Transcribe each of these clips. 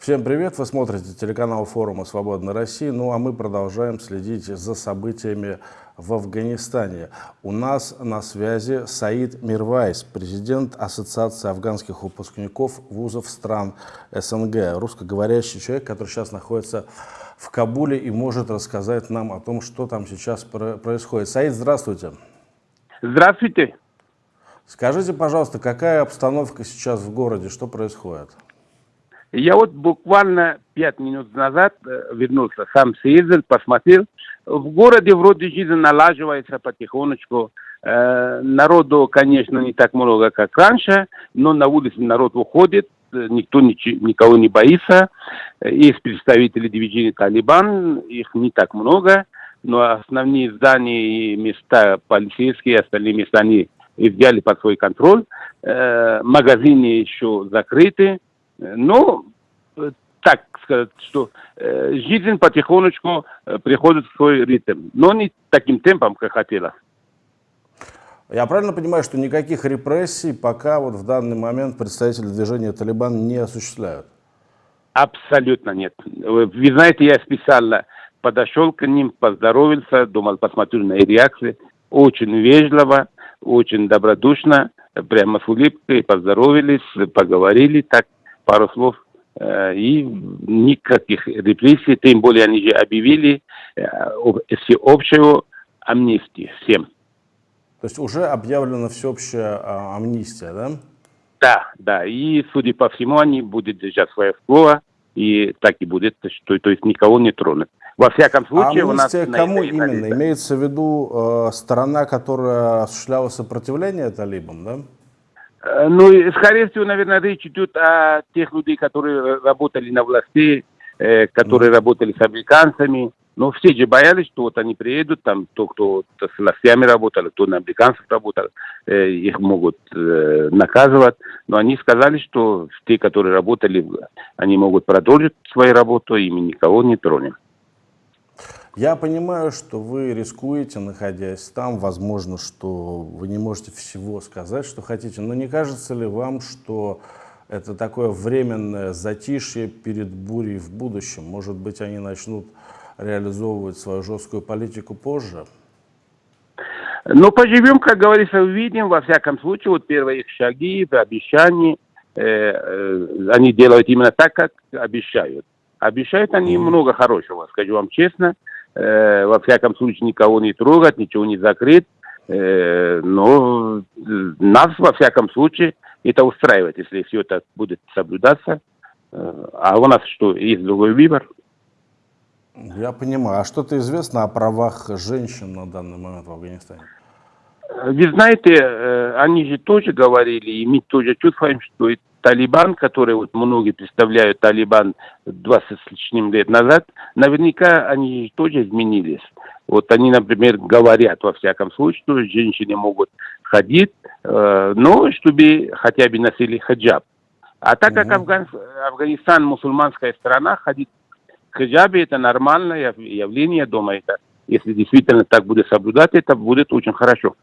Всем привет! Вы смотрите телеканал форума «Свободная Россия». Ну а мы продолжаем следить за событиями в Афганистане. У нас на связи Саид Мирвайс, президент Ассоциации афганских выпускников вузов стран СНГ, русскоговорящий человек, который сейчас находится в Кабуле и может рассказать нам о том, что там сейчас происходит. Саид, здравствуйте. Здравствуйте. Скажите, пожалуйста, какая обстановка сейчас в городе, что происходит? Я вот буквально пять минут назад э, вернулся, сам съездил, посмотрел. В городе вроде жизнь налаживается потихонечку. Э, народу, конечно, не так много, как раньше, но на улице народ выходит, э, никто никого не боится. Есть представители движения «Талибан», их не так много, но основные здания и места полицейские, остальные места они взяли под свой контроль. Магазины еще закрыты ну, так сказать, что э, жизнь потихонечку э, приходит в свой ритм, но не таким темпом, как хотелось. Я правильно понимаю, что никаких репрессий пока вот в данный момент представители движения Талибан не осуществляют? Абсолютно нет. Вы знаете, я специально подошел к ним, поздоровался, думал, посмотрю на их реакции. Очень вежливо, очень добродушно, прямо с улыбкой поздоровались, поговорили так пару слов, э, и никаких репрессий, тем более они же объявили э, всеобщую амнистию всем. То есть уже объявлена всеобщая а, амнистия, да? Да, да, и судя по всему, они будут держать свое слово, и так и будет, что, то есть никого не тронут. Во всяком случае, а у нас... кому именно? Да. Имеется в виду э, сторона, которая осуществляла сопротивление талибам, да? Э, ну, скорее всего, наверное, речь идет о тех людей, которые работали на власти, э, которые mm. работали с американцами. Но все же боялись, что вот они приедут, там, то, кто с властями работал, кто на американцев работал, э, их могут э, наказывать. Но они сказали, что те, которые работали, они могут продолжить свою работу, и мы никого не тронем. Я понимаю, что вы рискуете, находясь там, возможно, что вы не можете всего сказать, что хотите, но не кажется ли вам, что это такое временное затишье перед бурей в будущем? Может быть, они начнут реализовывать свою жесткую политику позже? Ну, поживем, как говорится, увидим. Во всяком случае, вот первые их шаги, обещания, э, э, они делают именно так, как обещают. Обещают они много хорошего, скажу вам честно э, во всяком случае никого не трогать, ничего не закрыть. Э, но э, нас, во всяком случае, это устраивает, если все это будет соблюдаться. А у нас что, есть другой выбор? Я понимаю. А что-то известно о правах женщин на данный момент в Афганистане? Вы знаете, они же тоже говорили, и мы тоже чувствуем, что Талибан, который вот многие представляют Талибан 20 с лишним лет назад, наверняка они тоже изменились. Вот они, например, говорят, во всяком случае, что женщины могут ходить, э, но чтобы хотя бы носили хаджаб. А так как Афган, Афганистан мусульманская страна, ходить в хаджабе это нормальное явление, я думаю, это, если действительно так будет соблюдать, это будет очень хорошо.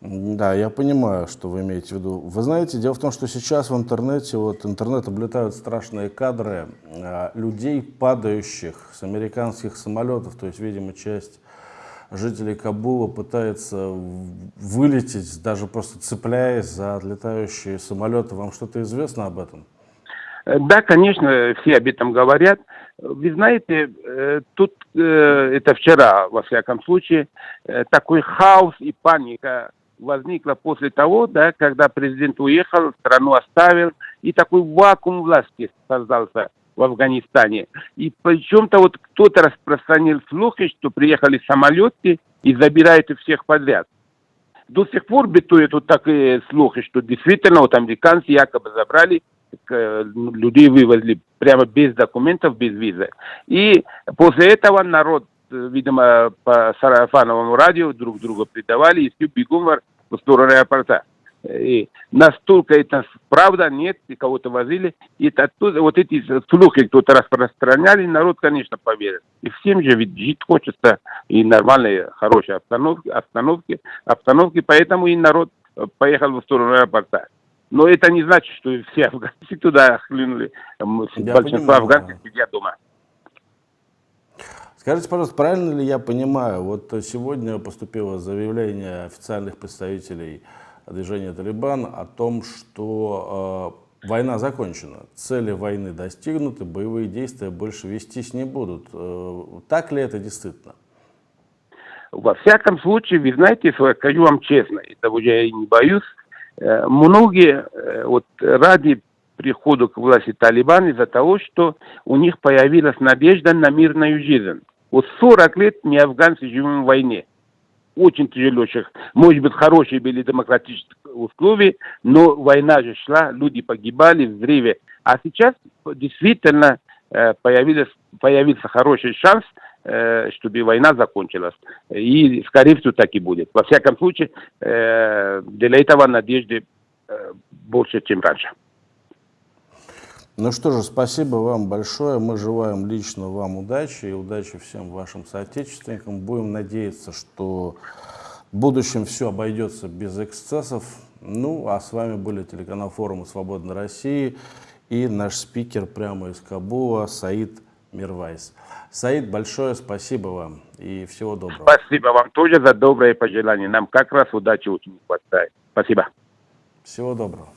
Да, я понимаю, что вы имеете в виду. Вы знаете, дело в том, что сейчас в интернете, вот интернет облетают страшные кадры э, людей, падающих с американских самолетов. То есть, видимо, часть жителей Кабула пытается вылететь, даже просто цепляясь за отлетающие самолеты. Вам что-то известно об этом? Э, да, конечно, все об этом говорят. Вы знаете, э, тут э, это вчера, во всяком случае, такой хаос и паника возникла после того, да, когда президент уехал, страну оставил, и такой вакуум власти создался в Афганистане. И причем-то вот кто-то распространил слухи, что приехали самолеты и забирают всех подряд. До сих пор битуют вот такие слухи, что действительно вот американцы якобы забрали э, людей вывезли прямо без документов, без визы. И после этого народ видимо, по сарафановому радио друг друга предавали, и все бегом в сторону аэропорта. И настолько это правда, нет, и кого-то возили. И оттуда, вот эти слухи кто-то распространяли, народ, конечно, поверил. И всем же ведь жить хочется, и нормальные, хорошие обстановки, обстановки, обстановки, поэтому и народ поехал в сторону аэропорта. Но это не значит, что все афганцы туда хлынули. Я Большинство понимаю, афганцев да. сидят дома. Скажите, пожалуйста, правильно ли я понимаю, вот сегодня поступило заявление официальных представителей движения «Талибан» о том, что э, война закончена, цели войны достигнуты, боевые действия больше вестись не будут. Э, так ли это действительно? Во всяком случае, вы знаете, скажу вам честно, этого я и не боюсь, э, многие э, вот ради прихода к власти Талибан из-за того, что у них появилась надежда на мирную жизнь. Вот 40 лет мы афганцы живем в войне. Очень тяжело. Может быть, хорошие были демократические условия, но война же шла, люди погибали, взрывы. А сейчас действительно э, появилась, появился хороший шанс, э, чтобы война закончилась. И, скорее всего, так и будет. Во всяком случае, э, для этого надежды больше, чем раньше. Ну что же, спасибо вам большое. Мы желаем лично вам удачи и удачи всем вашим соотечественникам. Будем надеяться, что в будущем все обойдется без эксцессов. Ну, а с вами были телеканал форума «Свободной России» и наш спикер прямо из Кабула Саид Мирвайс. Саид, большое спасибо вам и всего доброго. Спасибо вам тоже за добрые пожелания. Нам как раз удачи очень хватает. Спасибо. Всего доброго.